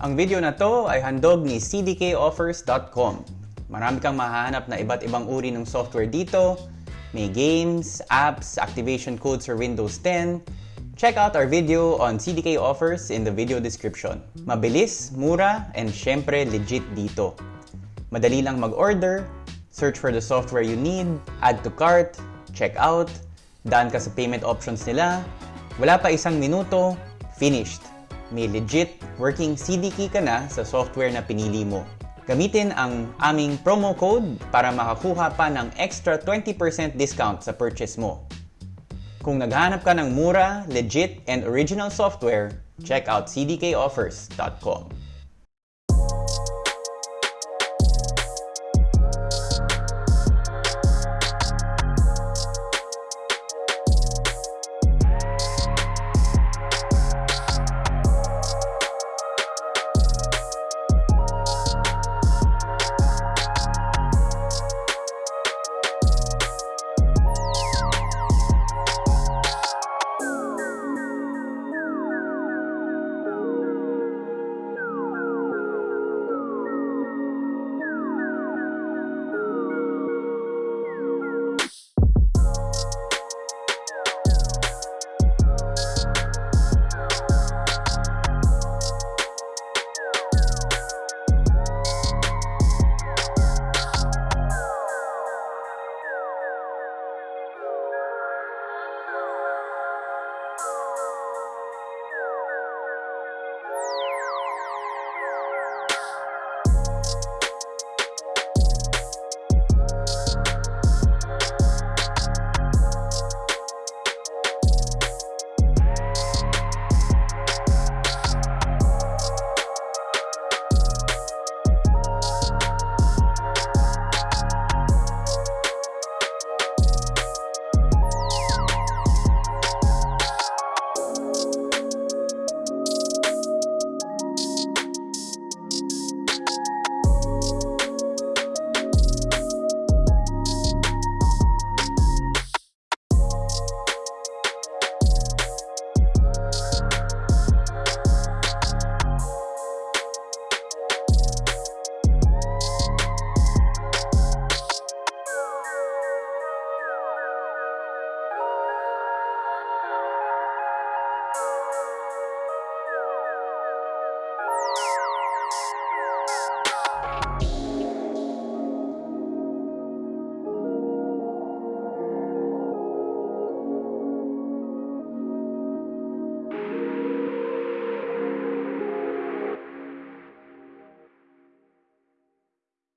Ang video na to ay handog ni cdkoffers.com. Marami kang mahahanap na iba't ibang uri ng software dito. May games, apps, activation codes for Windows 10. Check out our video on CDK offers in the video description. Mabilis, mura, and syempre legit dito. Madali lang mag-order, search for the software you need, add to cart, check out, daan ka sa payment options nila, wala pa isang minuto, finished. May legit working CD key ka na sa software na pinili mo. Gamitin ang aming promo code para makakuha pa ng extra 20% discount sa purchase mo. Kung naghanap ka ng mura, legit, and original software, check out cdkoffers.com.